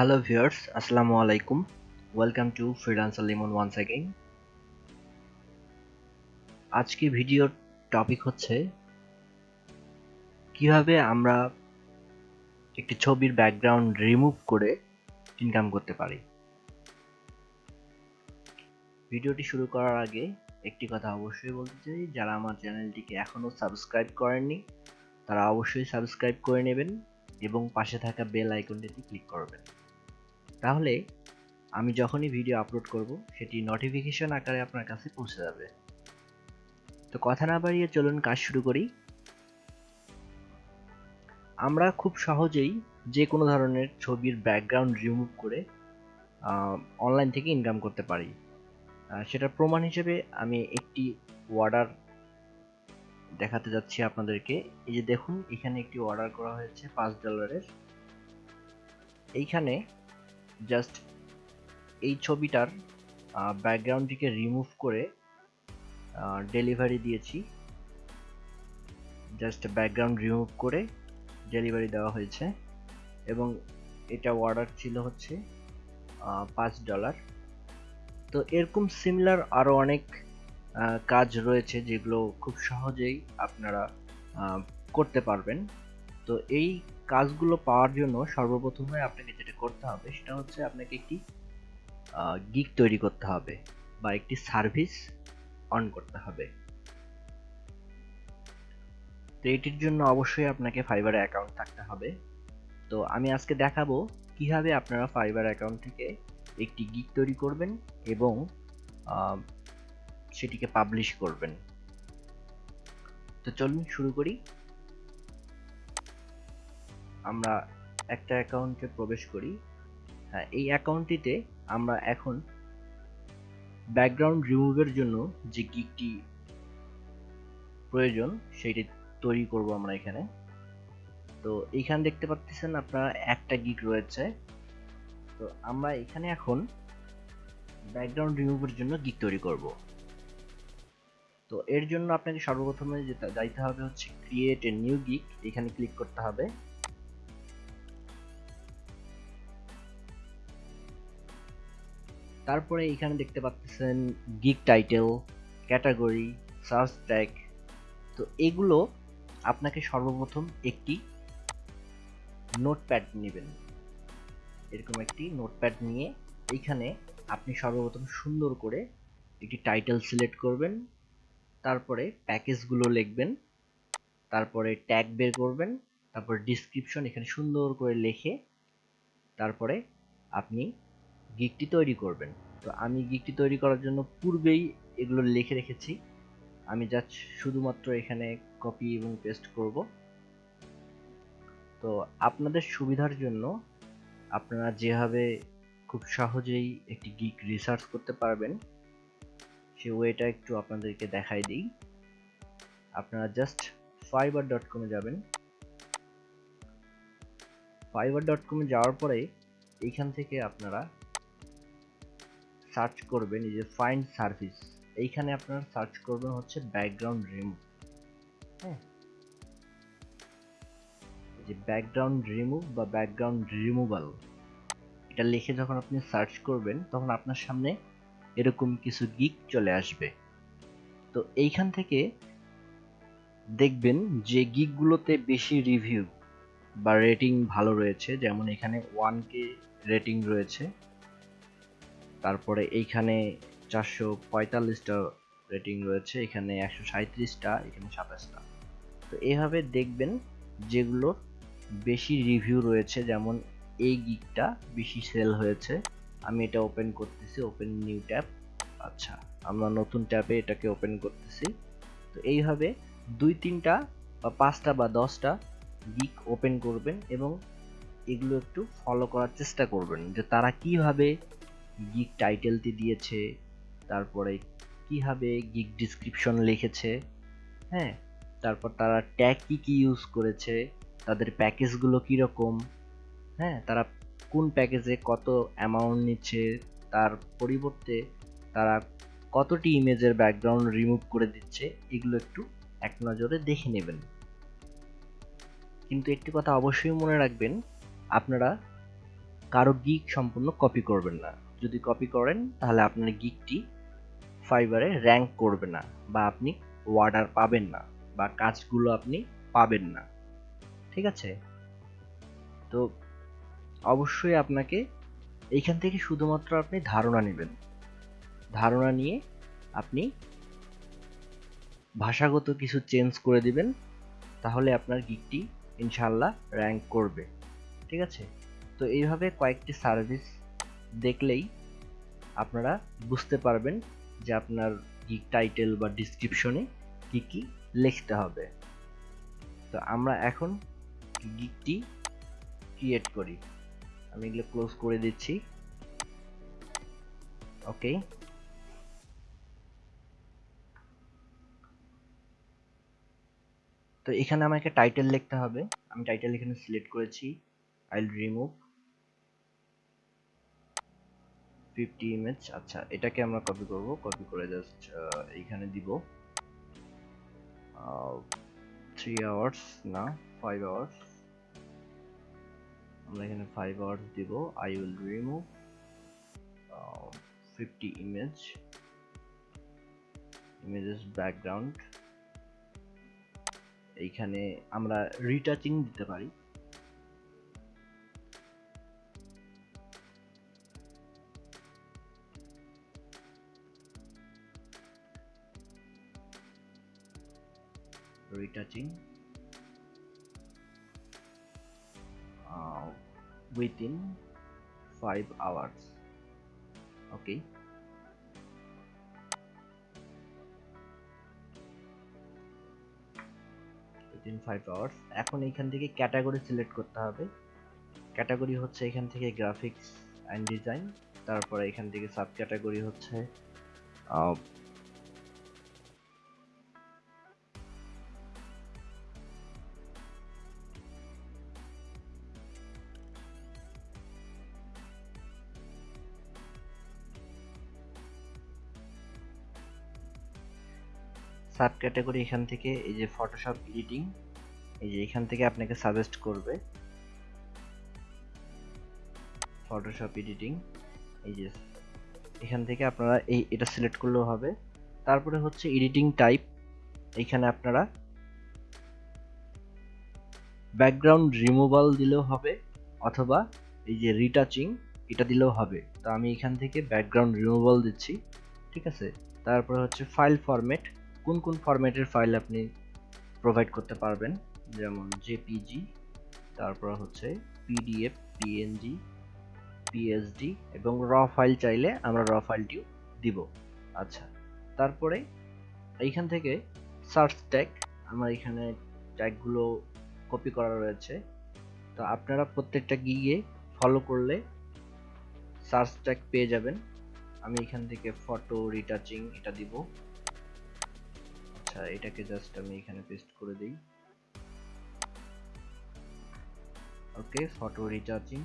Hello viewers, Assalamu alaikum. Welcome to Freelancer Lemon once again. আজকে ভিডিওর topic হচ্ছে কীভাবে আমরা একটি ছবির ব্যাকগ্রাউন্ড রিমুভ করে ইনকাম করতে পারি ভিডিওটি শুরু করার আগে একটি কথা অবশ্যই বলতে চাই যারা আমার চ্যানেলটিকে এখনও সাবস্ক্রাইব করেননি তারা অবশ্যই সাবস্ক্রাইব করে নেবেন এবং পাশে থাকা বেল আইকনটিতে ক্লিক করবেন তাহলে আমি যখনই ভিডিও আপলোড করব, সেটি নোটিফিকেশন আকারে আপনার কাছে পৌঁছে যাবে। তো কথা না বাড়িয়ে চলুন কাজ শুরু করি। আমরা খুব সহজেই যে কোনো ধরনের ছবির ব্যাকগ্রাউন্ড রিমুভ করে অনলাইন থেকে ইনকাম করতে পারি। সেটার প্রমাণ হিসেবে আমি একটি অর্ডার দেখাতে যাচ্ছি আপনাদেরকে। এই যে দেখুন, এখানে একটি অর্ডার করা হয়েছে পাঁচ ডলারের এইখানে জাস্ট এই ছবিটার ব্যাকগ্রাউন্ডটিকে রিমুভ করে ডেলিভারি দিয়েছি। জাস্ট ব্যাকগ্রাউন্ড রিমুভ করে ডেলিভারি দেওয়া হয়েছে। এবং এটা অর্ডার ছিল হচ্ছে পাঁচ ডলার তো এরকম সিমিলার আরও অনেক কাজ রয়েছে যেগুলো খুব সহজেই আপনারা করতে পারবেন। তো এই কাজগুলো পাওয়ার জন্য সর্বপ্রথমে আপনাকে করতে হবে, সেটা হচ্ছে আপনাকে একটি গিগ তৈরি করতে হবে বা একটি সার্ভিস অন করতে হবে। তো এটির জন্য অবশ্যই আপনাকে ফাইবার অ্যাকাউন্ট থাকতে হবে। তো আমি আজকে দেখাবো কীভাবে আপনারা ফাইবার অ্যাকাউন্ট থেকে একটি গিগ তৈরি করবেন এবং সেটিকে পাবলিশ করবেন। তো চলুন শুরু করি। আমরা একটা অ্যাকাউন্টে প্রবেশ করি। হ্যাঁ এই অ্যাকাউন্টটিতে আমরা এখন ব্যাকগ্রাউন্ড রিমুভের জন্য যে গিকটি প্রয়োজন, সেইটি তৈরি করব আমরা এখানে। তো এইখানে দেখতে পাচ্ছেন আপনারা একটা গিক রয়েছে। তো আমরা এখানে এখন ব্যাকগ্রাউন্ড রিমুভের জন্য গিক তৈরি করব। তো এর জন্য আপনাকে সর্বপ্রথমে যেটা যাইতে হবে হচ্ছে ক্রিয়েট এ নিউ গিক এখানে ক্লিক করতে হবে। তারপরে এখানে দেখতে পাচ্ছেন gig title category search tag তো এগুলো আপনাকে সর্বপ্রথম একটি নোটপ্যাড নেবেন। এরকম একটি নোটপ্যাড নিয়ে এইখানে আপনি সর্বপ্রথম সুন্দর করে একটি টাইটেল সিলেক্ট করবেন, তারপরে প্যাকেজগুলো লিখবেন, তারপরে ট্যাগ বের করবেন, তারপর ডিসক্রিপশন এখানে সুন্দর করে লিখে তারপরে আপনি গিকটি তৈরি করবেন। তো আমি গিকটি তৈরি করার জন্য পূর্বেই এগুলো লিখে রেখেছি। আমি জাস্ট শুধুমাত্র এখানে কপি এবং পেস্ট করব। তো আপনাদের সুবিধার জন্য আপনারা যেভাবে খুব সহজেই একটি গিক রিসার্চ করতে পারবেন, সে ওয়েটা একটু আপনাদেরকে দেখাই দিই। আপনারা জাস্ট ফাইবার ডট কমে যাবেন। ফাইবার ডট কমে যাওয়ার পরে এইখান থেকে আপনারা সার্চ করবেন এই যে ফাইন্ড সার্ভিস এইখানে আপনারা সার্চ করবেন হচ্ছে ব্যাকগ্রাউন্ড রিমুভ হ্যাঁ যে ব্যাকগ্রাউন্ড রিমুভ বা ব্যাকগ্রাউন্ড রিমুভাল এটা লিখে যখন আপনি সার্চ করবেন তখন আপনার সামনে এরকম কিছু গিক চলে আসবে। তো এইখান থেকে দেখবেন যে গিকগুলোতে বেশি রিভিউ বা রেটিং ভালো রয়েছে যেমন এখানে ওয়ান কে রেটিং রয়েছে। তারপরে এইখানে চারশো পঁয়তাল্লিশটা রেটিং রয়েছে, এখানে একশো সাঁত্রিশটা এখানে সাতাশটা। তো এইভাবে দেখবেন যেগুলো বেশি রিভিউ রয়েছে, যেমন এই গিকটা বেশি সেল হয়েছে। আমি এটা ওপেন করতেছি ওপেন নিউ ট্যাব আচ্ছা আমরা নতুন ট্যাবে এটাকে ওপেন করতেছি। তো এইভাবে দুই, তিনটা বা পাঁচটা বা দশটা গিক ওপেন করবেন এবং এগুলো একটু ফলো করার চেষ্টা করবেন যে তারা কীভাবে গিক টাইটেলটি দিয়েছে, তারপরে কীভাবে গিগ ডিসক্রিপশন লিখেছে হ্যাঁ? তারপর তারা ট্যাগ কি কি ইউজ করেছে, তাদের প্যাকেজগুলো কীরকম হ্যাঁ? তারা কোন প্যাকেজে কত অ্যামাউন্ট নিচ্ছে, তার পরিবর্তে তারা কতটি ইমেজের ব্যাকগ্রাউন্ড রিমুভ করে দিচ্ছে, এগুলো একটু এক নজরে দেখে নেবেন। কিন্তু একটি কথা অবশ্যই মনে রাখবেন, আপনারা কারও গিক সম্পূর্ণ কপি করবেন না। যদি কপি করেন, তাহলে আপনার গিকটি ফাইবারে র্যাঙ্ক করবে না বা আপনি ওয়ার্ডার পাবেন না বা কাজগুলো আপনি পাবেন না। ঠিক আছে? তো অবশ্যই আপনাকে এইখান থেকে শুধুমাত্র আপনি ধারণা নেবেন। ধারণা নিয়ে আপনি ভাষাগত কিছু চেঞ্জ করে দিবেন, তাহলে আপনার গিকটি ইনশাল্লাহ র্যাঙ্ক করবে। ঠিক আছে? তো এইভাবে কয়েকটি সার্ভিস দেখলেই আপনারা বুঝতে পারবেন যে আপনার গিক টাইটেল বা ডিসক্রিপশনে কি কি লিখতে হবে। তো আমরা এখন গিকটি ক্রিয়েট করি। আমি এগুলো ক্লোজ করে দিচ্ছি। ওকে তো এখানে আমাকে টাইটেল লিখতে হবে। আমি টাইটেল এখানে সিলেক্ট করেছি। I will remove fifty image আচ্ছা এটাকে আমরা কপি করব। কপি করে জাস্ট এইখানে দিব। থ্রি আওয়ার্স না ফাইভ আওয়ার্স আমরা এখানে ফাইভ আওয়ার্স দিব। I will remove fifty image images background এইখানে আমরা রিটাচিং দিতে পারি। Retouching uh, within 5 hours. Okay. Within 5 hours. এখন এখান থেকে ক্যাটাগরি সিলেক্ট করতে হবে। ক্যাটাগরি হচ্ছে এখান থেকে গ্রাফিক্স অ্যান্ড ডিজাইন তারপরে এখান থেকে সাব ক্যাটাগরি হচ্ছে সাব ক্যাটাগরি এখান থেকে এই যে ফটোশপ এডিটিং এই যে এখান থেকে আপনাকে সাজেস্ট করবে ফটোশপ এডিটিং এই যে এখান থেকে আপনারা এই, এটা সিলেক্ট করলেও হবে। তারপরে হচ্ছে এডিটিং টাইপ এখানে আপনারা ব্যাকগ্রাউন্ড রিমুভাল দিলেও হবে অথবা এই যে রিটাচিং এটা দিলেও হবে। তো আমি এখান থেকে ব্যাকগ্রাউন্ড রিমুভাল দিচ্ছি, ঠিক আছে? তারপরে হচ্ছে ফাইল ফরম্যাট কোন কোন ফরম্যাটের ফাইল আপনি প্রোভাইড করতে পারবেন? যেমন জেপিজি তারপর হচ্ছে পিডিএফ পিএনজি পিএসডি এবং র ফাইল চাইলে আমরা র ফাইলটিও দিব। আচ্ছা তারপরে এইখান থেকে সার্চ ট্যাগ আমার এখানে ট্যাগগুলো কপি করা রয়েছে। তো আপনারা প্রত্যেকটা গিয়ে ফলো করলে সার্চ ট্যাগ পেয়ে যাবেন। আমি এখান থেকে ফটো রিটাচিং এটা দিব। আচ্ছা এটাকে জাস্ট আমি এখানে পেস্ট করে দিই। ওকে ফটো রিচার্জিং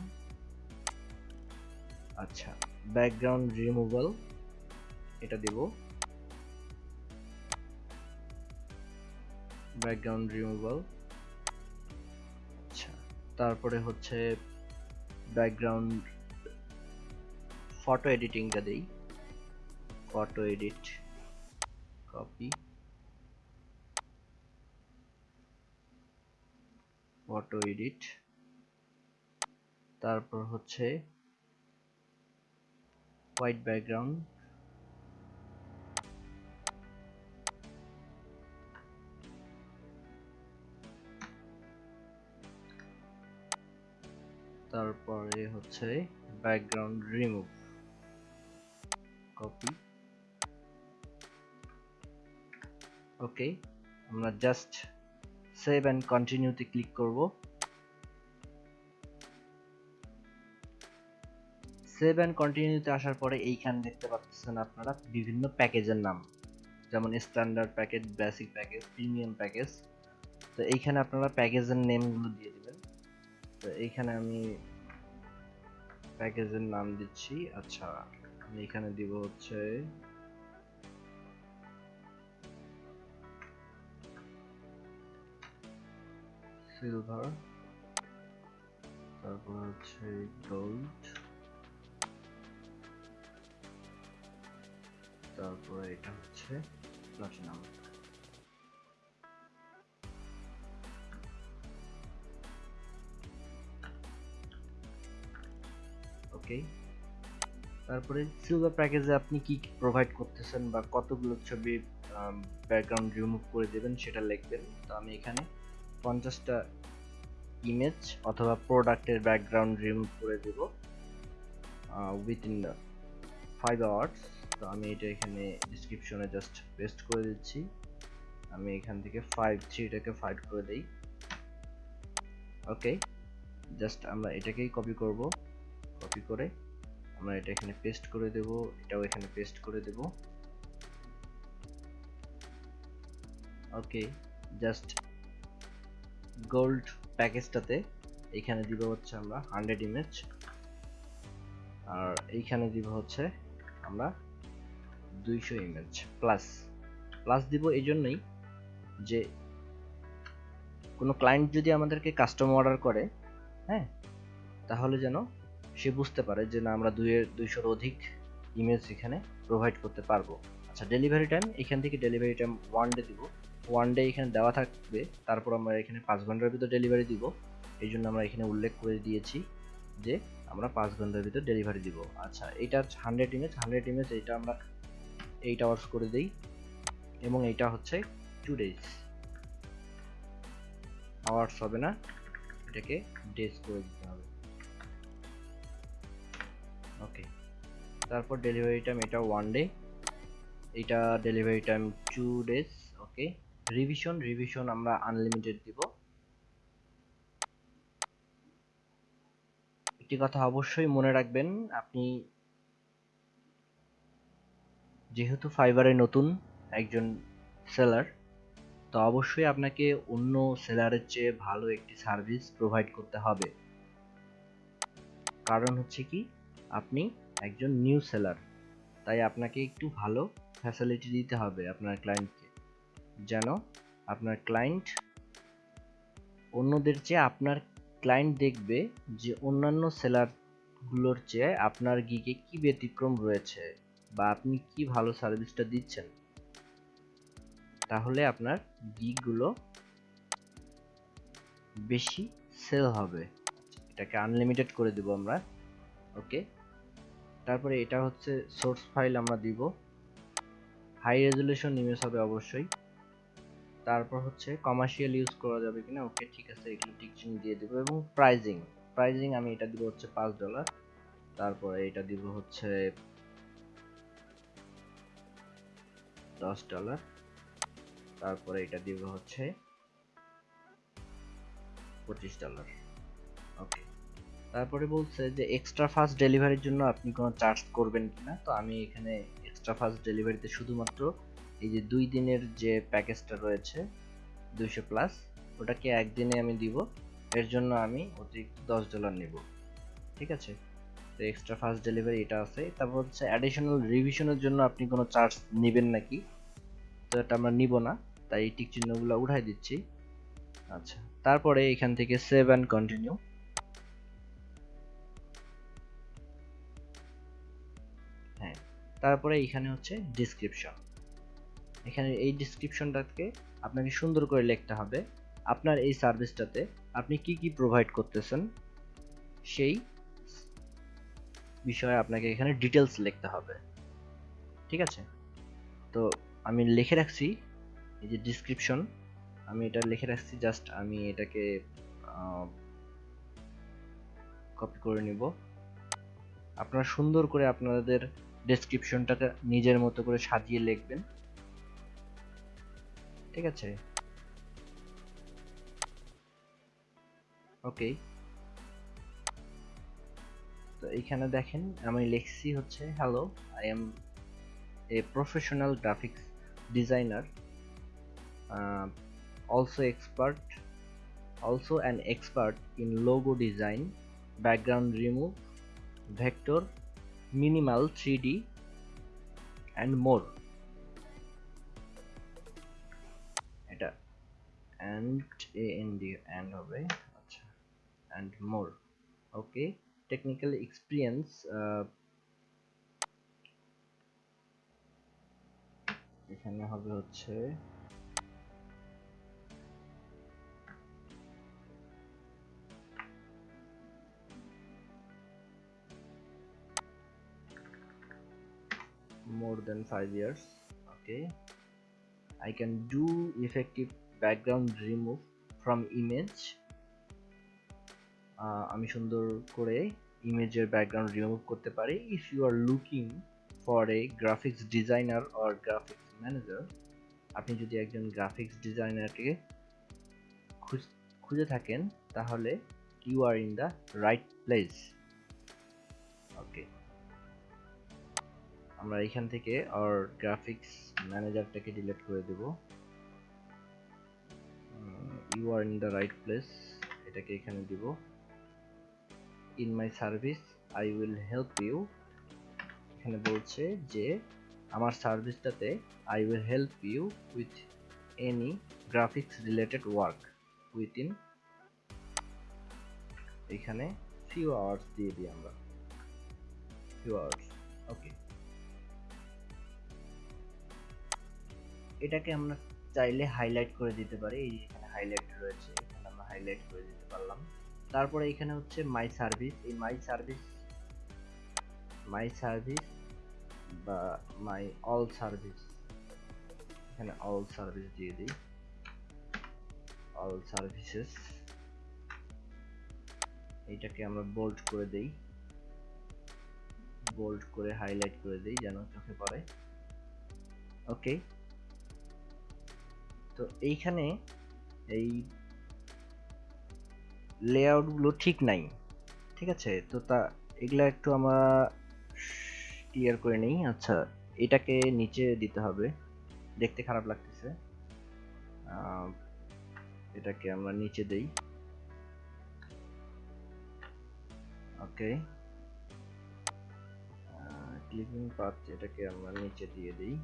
আচ্ছা ব্যাকগ্রাউন্ড রিমুভাল এটা দেব। ব্যাকগ্রাউন্ড রিমুভাল আচ্ছা তারপরে হচ্ছে ব্যাকগ্রাউন্ড ফটো এডিটিংটা দেই। Photo edit copy photo edit তারপর হচ্ছে হোয়াইট ব্যাকগ্রাউন্ড তারপরে হচ্ছে ব্যাকগ্রাউন্ড রিমুভ কপি ওকে আমরা জাস্ট সেভ অ্যান্ড কন্টিনিউতে ক্লিক করব। সেভ অ্যান্ড কন্টিনিউতে আসার পরে এইখানে দেখতে পাচ্ছেন আপনারা বিভিন্ন প্যাকেজের নাম। যেমন standard package basic package premium package তো এইখানে আপনারা প্যাকেজের নেমগুলো দিয়ে দিবেন। তো এইখানে আমি প্যাকেজের নাম দিচ্ছি। আচ্ছা আমি এখানে দিব হচ্ছে সিলভার তারপর হচ্ছে গোল্ড তারপরে এটা হচ্ছে প্লাটিনাম ওকে তারপরে সিলভার প্যাকেজে আপনি কি প্রোভাইড করতেছেন বা কতগুলো ছবি ব্যাকগ্রাউন্ড রিমুভ করে দেবেন সেটা লিখবেন। তো আমি এখানে পঞ্চাশটা ইমেজ অথবা প্রোডাক্টের ব্যাকগ্রাউন্ড রিমুভ করে দেব উইথিন ফাইভ আওয়ার্স তো আমি এটা এখানে ডিসক্রিপশনে জাস্ট পেস্ট করে দিচ্ছি। আমি এখান থেকে ফাইভ থ্রিটাকে ফাইভ করে দিই। ওকে জাস্ট আমরা এটাকেই কপি করব। কপি করে আমরা এটা এখানে পেস্ট করে দেব, এটাও এখানে পেস্ট করে দেব। ওকে জাস্ট গোল্ড প্যাকেজটাতে এখানে দিব হচ্ছে আমরা হান্ড্রেড ইমেজ আর এইখানে দিব হচ্ছে আমরা দুইশো ইমেজ প্লাস প্লাস দিব এই জন্যই যে কোনো ক্লায়েন্ট যদি আমাদেরকে কাস্টম অর্ডার করে হ্যাঁ তাহলে যেন সে বুঝতে পারে যে না, আমরা দুইয়ের, দুইশোর অধিক ইমেজ এখানে প্রোভাইড করতে পারব। আচ্ছা ডেলিভারি টাইম এখান থেকে ডেলিভারি টাইম ওয়ান ডে দিব। ওয়ান ডে এখানে দেওয়া থাকবে। তারপর আমরা এখানে পাঁচ ঘণ্টার ভিতর ডেলিভারি দিব। এই জন্য আমরা এখানে উল্লেখ করে দিয়েছি যে আমরা পাঁচ ঘণ্টার ভিতর ডেলিভারি দিব। আচ্ছা এইটা হান্ড্রেড ইমেজ হান্ড্রেড ইমেজ এইটা আমরা এইট আওয়ার্স করে দিই এবং এইটা হচ্ছে টু ডেজ আওয়ার্স হবে না, এটাকে ডেজ করে দিতে হবে। ওকে তারপর ডেলিভারি টাইম এটা ওয়ান ডে এটা delivery time two days okay revision revision আমরা আনলিমিটেড দিব। একটি কথা অবশ্যই মনে রাখবেন, আপনি যেহেতু ফাইবারে নতুন একজন সেলার তো অবশ্যই আপনাকে অন্য সেলারের চেয়ে ভালো একটি সার্ভিস প্রোভাইড করতে হবে। কারণ হচ্ছে কি, আপনি একজন নিউ সেলার তাই আপনাকে একটু ভালো ফ্যাসিলিটি দিতে হবে আপনার ক্লায়েন্টকে যেন আপনার ক্লায়েন্ট অন্যদের চেয়ে আপনার ক্লায়েন্ট দেখবে যে অন্যান্য সেলারগুলোর চেয়ে আপনার গিগে কি ব্যতিক্রম রয়েছে বা আপনি কি ভালো সার্ভিসটা দিচ্ছেন। তাহলে আপনার গিগগুলো বেশি সেল হবে। এটাকে আনলিমিটেড করে দেব আমরা। ওকে তারপরে এটা হচ্ছে সোর্স ফাইল আমরা দিব। হাই রেজুলেশন ইমেজ হবে অবশ্যই। তারপর হচ্ছে কমার্শিয়াল ইউজ করা যাবে কিনা, ওকে ঠিক আছে, এগুলো টিক দিয়ে দেবো। এবং প্রাইজিং প্রাইজিং আমি এটা দিব হচ্ছে পাঁচ ডলার তারপরে এটা দিব হচ্ছে দশ ডলার তারপরে এটা দিব হচ্ছে পঁচিশ ডলার ওকে তারপরে বলছে যে এক্সট্রা ফাস্ট ডেলিভারির জন্য আপনি কোনো চার্জ করবেন কিনা, তো আমি এখানে এক্সট্রা ফাস্ট ডেলিভারিতে শুধুমাত্র এই যে দুই দিনের যে প্যাকেজটা রয়েছে, দুইশো প্লাস ওটাকে একদিনে আমি দিব। এর জন্য আমি অতিরিক্ত দশ ডলার নেব। ঠিক আছে? তো এক্সট্রা ফাস্ট ডেলিভারি এটা আছে। তারপর হচ্ছে অ্যাডিশনাল রিভিশনের জন্য আপনি কোনো চার্জ নেবেন নাকি? তো এটা আমরা নিব না। তাই এই টিক চিহ্নগুলো উঠাই দিচ্ছি। আচ্ছা তারপরে এখান থেকে সেভ অ্যান্ড কন্টিনিউ হ্যাঁ তারপরে এখানে হচ্ছে ডিসক্রিপশন এখানে এই ডিসক্রিপশনটাকে আপনাকে সুন্দর করে লিখতে হবে। আপনার এই সার্ভিসটাতে আপনি কি কি প্রোভাইড করতেছেন, সেই বিষয়ে আপনাকে এখানে ডিটেলস লিখতে হবে। ঠিক আছে? তো আমি লিখে রাখছি এই যে ডিসক্রিপশন আমি এটা লিখে রাখছি জাস্ট আমি এটাকে কপি করে নিব। আপনারা সুন্দর করে আপনাদের ডেসক্রিপশনটাকে নিজের মতো করে সাজিয়ে লিখবেন। ঠিক আছে। ওকে তো এখানে দেখেন, আমি লেখছি হচ্ছে hello I am a professional graphics designer also expert also an expert in logo design background remove vector minimal three D and more and and and হবে আচ্ছা and more okay technical experience এখানে হবে হচ্ছে more than 5 years okay I can do effective remove from image. আহ, আমি সুন্দর করে ইমেজের background remove করতে পারি। If you are looking for a graphics designer or graphics manager আপনি যদি একজন গ্রাফিক্স ডিজাইনারকে খুঁজে থাকেন তাহলে you are in the right place okay আমরা এখান থেকে আর গ্রাফিক্স ম্যানেজারটাকে ডিলিট করে দেব। You are in the right place এটাকে এখানে দিব। In my service I will help you এখানে বলছে যে, আমার সার্ভিসটাতে I will help you with any graphics related work within এখানে ফিউ আওয়ার্স দিয়ে দিই আমরা। ফিউ আওয়ার্স ওকে এটাকে আমরা চাইলে হাইলাইট করে দিতে পারি, এই হাইলাইট রয়েছে, এখানে আমরা হাইলাইট করে দিতে পারলাম। তারপরে এখানে হচ্ছে মাই সার্ভিস এই মাই সার্ভিস মাই সার্ভিস বা মাই অল সার্ভিস এখানে অল সার্ভিস দিয়ে দিই। অল সার্ভিসেস এইটাকে আমরা বোল্ড করে দেই। বোল্ড করে হাইলাইট করে দেই যেন চোখে পড়ে। ওকে তো এইখানে এই লেআউটগুলো ঠিক নাই। ঠিক আছে? তো তা, এগুলা একটু আমরা ক্লিয়ার করে নেই। আচ্ছা এটাকে নিচে দিতে হবে। দেখতে খারাপ লাগতেছে। এটাকে আমরা নিচে দেই। ওকে ক্লিপিং পাথ এটাকে আমরা নিচে দিয়ে দিই।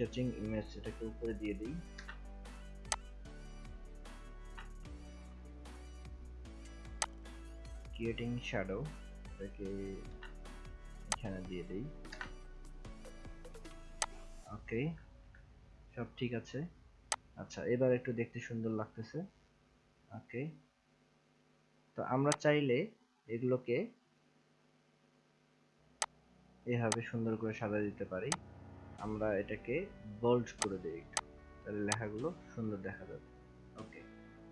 রিচার্জিং ইমেজ এটাকে উপরে দিয়ে দিই। ক্রিয়েটিং শ্যাডো এটাকে এখানে দিয়ে দিই। ওকে সব ঠিক আছে? আচ্ছা এবার একটু দেখতে সুন্দর লাগতেছে। ওকে তো আমরা চাইলে এগুলোকে এভাবে সুন্দর করে সাজা দিতে পারি। আমরা এটাকে বোল্ড করে দিই একটু। তাহলে লেখাগুলো সুন্দর দেখা যাবে। ওকে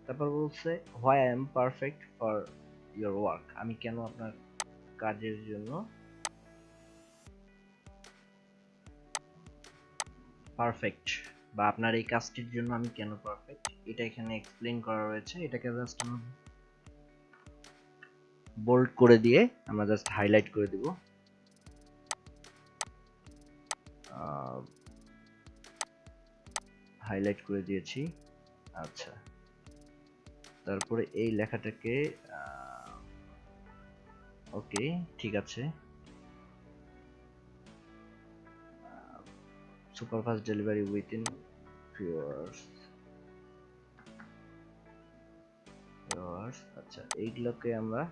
তারপর বলছে why I am perfect for your work আমি কেন আপনার কাজের জন্য পারফেক্ট বা আপনার এই কাজটির জন্য আমি কেন পারফেক্ট এটা এখানে এক্সপ্লেইন করা রয়েছে এটাকে জাস্ট আমরা বোল্ড করে দিয়ে আমরা জাস্ট হাইলাইট করে দিব। হাইলাইট করে দিয়েছি। আচ্ছা। তারপরে এই লেখাটাকে ওকে ঠিক আছে। Superfast delivery within few hours hours আচ্ছা এইগুলোকে আমরা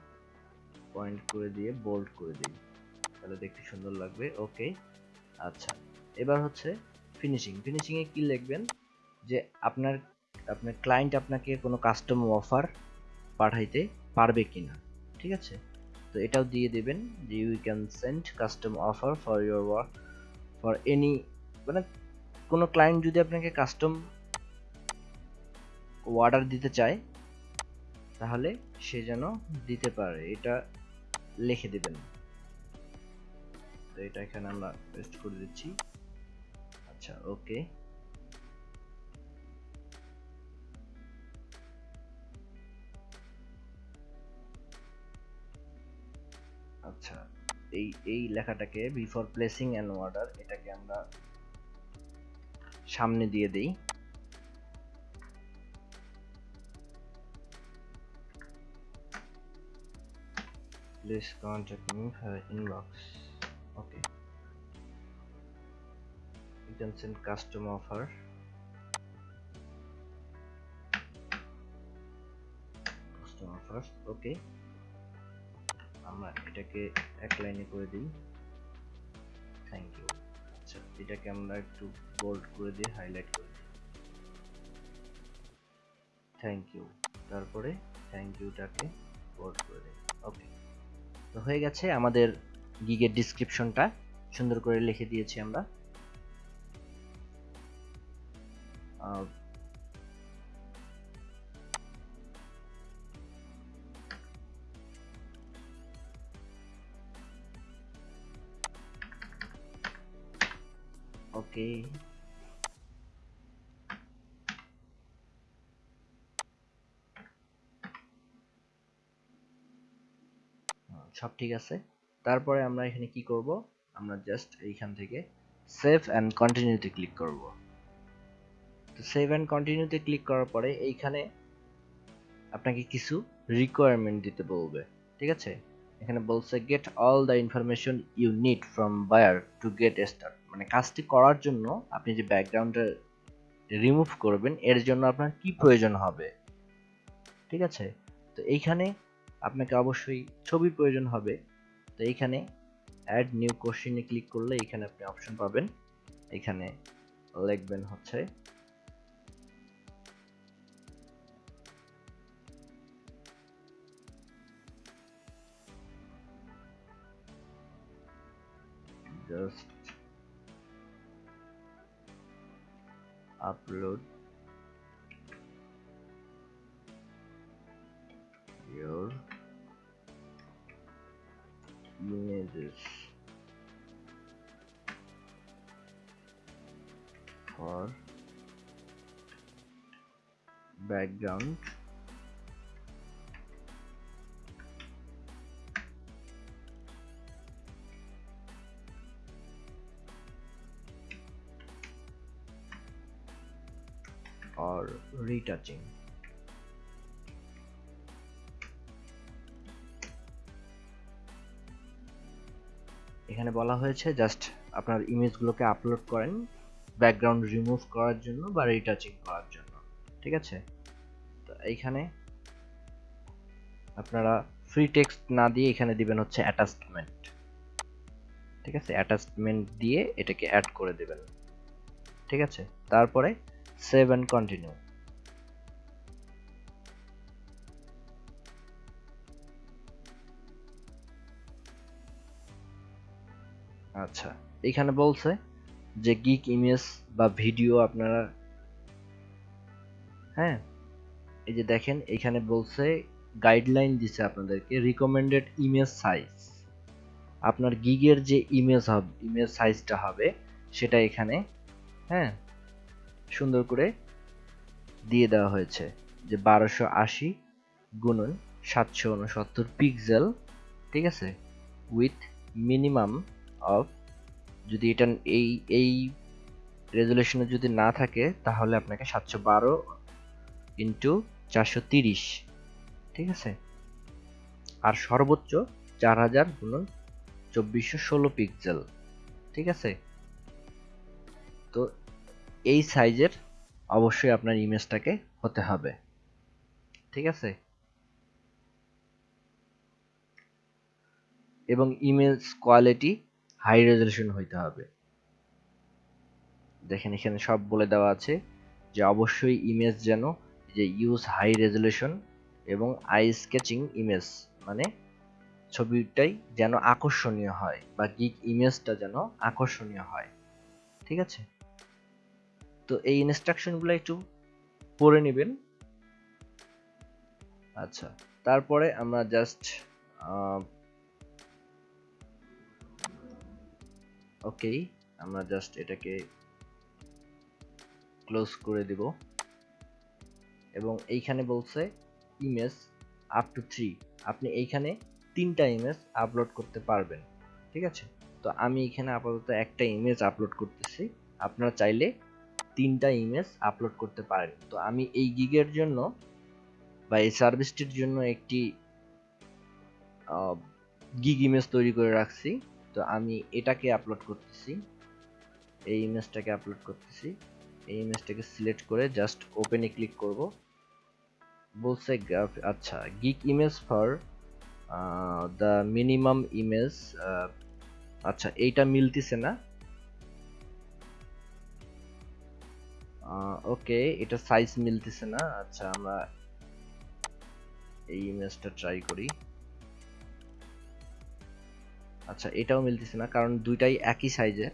পয়েন্ট করে দিয়ে বোল্ড করে দিই। তাহলে দেখতে সুন্দর লাগবে ওকে আচ্ছা। এবার হচ্ছে ফিনিশিং ফিনিশিং এ কি লিখবেন? যে আপনার আপনার ক্লায়েন্ট আপনাকে কোনো কাস্টম অফার পাঠাইতে পারবে কিনা। ঠিক আছে? তো এটাও দিয়ে দেবেন যে you can send custom offer for your work for any মানে কোনো ক্লায়েন্ট যদি আপনাকে কাস্টম অর্ডার দিতে চায়, তাহলে সে যেন দিতে পারে। এটা লিখে দেবেন। তো এটা এখানে আমরা পেস্ট করে দিচ্ছি। আচ্ছা ওকে। আচ্ছা এই এই লেখাটাকে বিফোর প্লেসিং অ্যান অর্ডার এটাকে আমরা সামনে দিয়ে দেই। Please contact me for inbox okay can send custom offer custom offers, okay আমরা এটাকে এক লাইনে করে দিই। থ্যাংক ইউ আচ্ছা এটাকে আমরা একটু বোল্ড করে দিই হাইলাইট করে দিই। থ্যাংক ইউ তারপরে থ্যাংক ইউটাকে বোল্ড করে দিই। ওকে তো হয়ে গেছে আমাদের গিগের ডিসক্রিপশনটা সুন্দর করে লিখে দিয়েছি আমরা। আহ, ওকে সব ঠিক আছে। তারপরে আমরা এখানে কি করব? আমরা জাস্ট এইখান থেকে সেভ অ্যান্ড কন্টিনিউতে ক্লিক করব। তো সেভ অ্যান্ড কন্টিনিউতে ক্লিক করার পরে এইখানে আপনাকে কিছু রিকোয়ারমেন্ট দিতে বলবে, ঠিক আছে? এখানে বলছে get all the information you need from buyer to get start মানে কাজটি করার জন্য আপনি যে ব্যাকগ্রাউন্ডটা রিমুভ করবেন, এর জন্য আপনার কি প্রয়োজন হবে? ঠিক আছে? তো এইখানে আপনাকে অবশ্যই ছবি প্রয়োজন হবে। তো এইখানে অ্যাড নিউ কোশ্চেনে ক্লিক করলে এখানে আপনি অপশন পাবেন। এখানে লিখবেন হচ্ছে just upload. Your images. For background retouching এখানে বলা হয়েছে জাস্ট আপনার ইমেজগুলোকে আপলোড করেন ব্যাকগ্রাউন্ড রিমুভ করার জন্য বা রিটাচিং করার জন্য, ঠিক আছে? তো এইখানে আপনারা ফ্রি টেক্সট না দিয়ে এখানে দিবেন হচ্ছে অ্যাটাচমেন্ট ঠিক আছে? অ্যাটাচমেন্ট দিয়ে এটাকে অ্যাড করে দেবেন, ঠিক আছে? তারপরে সেভ অ্যান্ড কন্টিনিউ আচ্ছা এখানে বলছে যে গিক ইমেজ বা ভিডিও আপনারা হ্যাঁ এই যে দেখেন, এখানে বলছে গাইডলাইন দিছে আপনাদেরকে রিকমেন্ডেড ইমেজ সাইজ আপনার গিগের যে ইমেজ হবে ইমেজ সাইজটা হবে, সেটা এখানে হ্যাঁ সুন্দর করে দিয়ে দেওয়া হয়েছে যে বারোশো আশি গুণন সাতশো উনসত্তর পিক্সেল ঠিক আছে? উইথ মিনিমাম অফ যদি এটা এই এই রেজুলেশনে যদি না থাকে, তাহলে আপনাকে সাতশো বারো ইন্টু চারশো তিরিশ, ঠিক আছে? আর সর্বোচ্চ চার হাজার গুণন চব্বিশশো ষোলো পিক্সেল ঠিক আছে? তো এই সাইজের অবশ্যই আপনার ইমেজটাকে হতে হবে, ঠিক আছে? এবং ইমেজ কোয়ালিটি হাই রেজলিউশন হইতে হবে। দেখেন এখানে সব বলে দেওয়া আছে যে অবশ্যই ইমেজ যেন যে ইউজ হাই রেজলিউশন এবং আই স্কেচিং ইমেজ মানে ছবিটাই যেন আকর্ষণীয় হয় বা গিক ইমেজটা যেন আকর্ষণীয় হয়। ঠিক আছে? তো এই ইনস্ট্রাকশনগুলো একটু পড়ে নেবেন। আচ্ছা তারপরে আমরা জাস্ট ওকে আমরা জাস্ট এটাকে ক্লোজ করে দিব। এবং এইখানে বলছে ইমেজ আপ টু থ্রি আপনি এইখানে তিনটা ইমেজ আপলোড করতে পারবেন, ঠিক আছে? তো আমি এখানে আপাতত একটা ইমেজ আপলোড করতেছি। আপনারা চাইলে তিনটা ইমেজ আপলোড করতে পারেন। তো আমি এই গিগের জন্য বা এই সার্ভিসটির জন্য একটি গিগ ইমেজ তৈরি করে রাখছি। তো আমি এটাকে আপলোড করতেছি। এই ইমেজটাকে আপলোড করতেছি। এই ইমেজটাকে সিলেক্ট করে জাস্ট ওপেনে ক্লিক করব। বলছে আচ্ছা gig image for the minimum image আচ্ছা এইটা মিলতেছে না। ওকে এটা সাইজ মিলতেছে না। আচ্ছা আমরা এই ইমেজটা ট্রাই করি। আচ্ছা এটাও মিলতেছে না, কারণ দুইটাই একই সাইজের।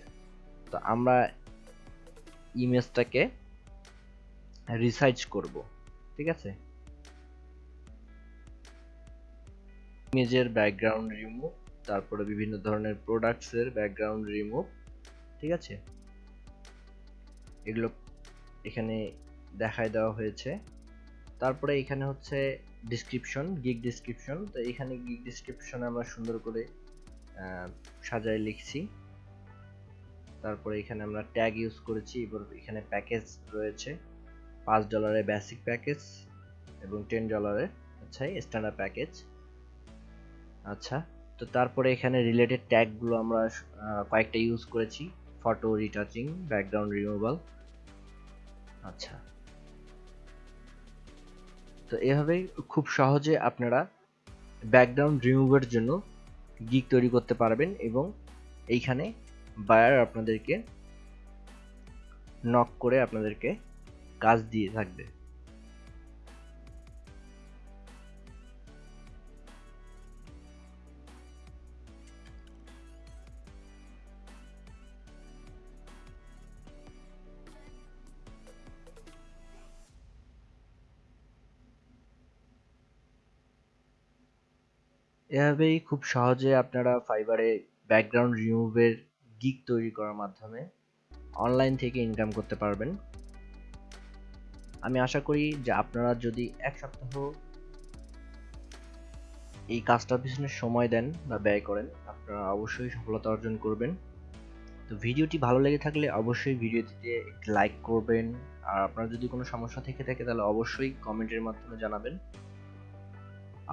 তো আমরা ইমেজটাকে রিসাইজ করব, ঠিক আছে? ইমেজের ব্যাকগ্রাউন্ড রিমুভ তারপরে বিভিন্ন ধরনের প্রোডাক্টসের ব্যাকগ্রাউন্ড রিমুভ ঠিক আছে? এগুলো এখানে দেখায় দেওয়া হয়েছে। তারপরে এখানে হচ্ছে ডিসক্রিপশন গিগ ডিসক্রিপশন তো এখানে গিগ ডিসক্রিপশনে আমরা সুন্দর করে সাজায় লিখছি। তারপরে এখানে আমরা ট্যাগ ইউজ করেছি, এবার এখানে প্যাকেজ রয়েছে। পাঁচ ডলারের বেসিক প্যাকেজ এবং টেন ডলারের আচ্ছা স্ট্যান্ডার্ড প্যাকেজ আচ্ছা তো তারপরে এখানে রিলেটেড ট্যাগগুলো আমরা কয়েকটা ইউজ করেছি। ফটো রিটাচিং ব্যাকগ্রাউন্ড রিমুভাল আচ্ছা। তো এভাবেই খুব সহজে আপনারা ব্যাকগ্রাউন্ড রিমুভের জন্য গিগ তৈরি করতে পারবেন এবং এইখানে বায়ার আপনাদেরকে নক করে আপনাদেরকে কাজ দিয়ে থাকবে। এভাবেই খুব সহজে আপনারা ফাইবারে ব্যাকগ্রাউন্ড রিমুভের গিগ তৈরি করার মাধ্যমে অনলাইন থেকে ইনকাম করতে পারবেন। আমি আশা করি যে আপনারা যদি এক সপ্তাহ এই কাজটার পিছনে সময় দেন বা ব্যয় করেন, আপনারা অবশ্যই সফলতা অর্জন করবেন। তো ভিডিওটি ভালো লেগে থাকলে অবশ্যই ভিডিওটিতে একটি লাইক করবেন। আর আপনার যদি কোনো সমস্যা থেকে থাকে তাহলে অবশ্যই কমেন্টের মাধ্যমে জানাবেন।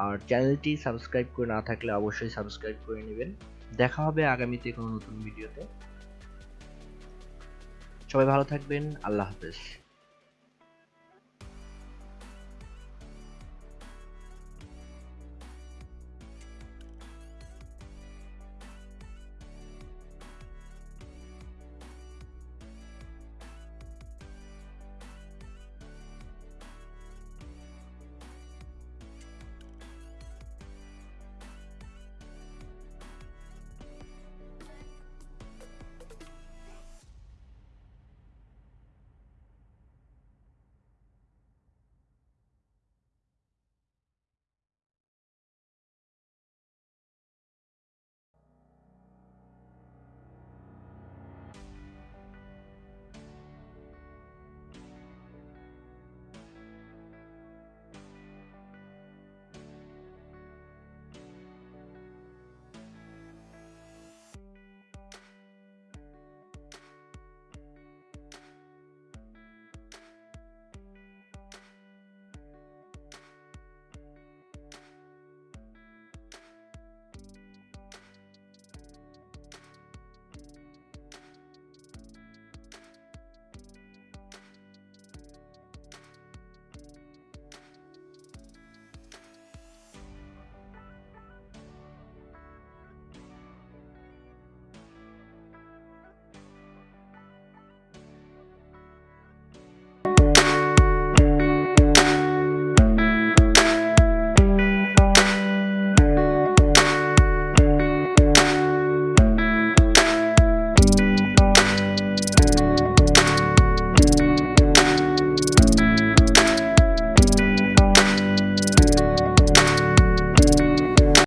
আর চ্যানেলটি সাবস্ক্রাইব করে না থাকলে অবশ্যই সাবস্ক্রাইব করে নেবেন। দেখা হবে আগামীতে কোনো নতুন ভিডিওতে সবাই ভালো থাকবেন, আল্লাহ হাফেজ।